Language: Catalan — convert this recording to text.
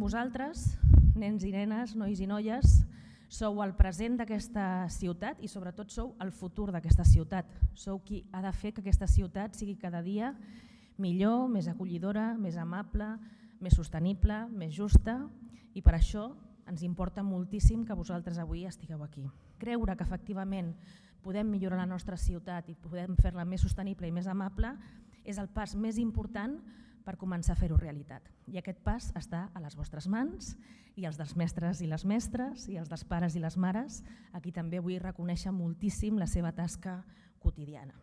vosaltres, nens i nenes, nois i noies, sou el present d'aquesta ciutat i sobretot sou el futur d'aquesta ciutat. Sou qui ha de fer que aquesta ciutat sigui cada dia millor, més acollidora, més amable, més sostenible, més justa i per això ens importa moltíssim que vosaltres avui estigueu aquí. Creure que efectivament podem millorar la nostra ciutat i podem fer-la més sostenible i més amable és el pas més important per començar a fer-ho realitat. I aquest pas està a les vostres mans i els dels mestres i les mestres i els dels pares i les mares, a qui també vull reconèixer moltíssim la seva tasca quotidiana.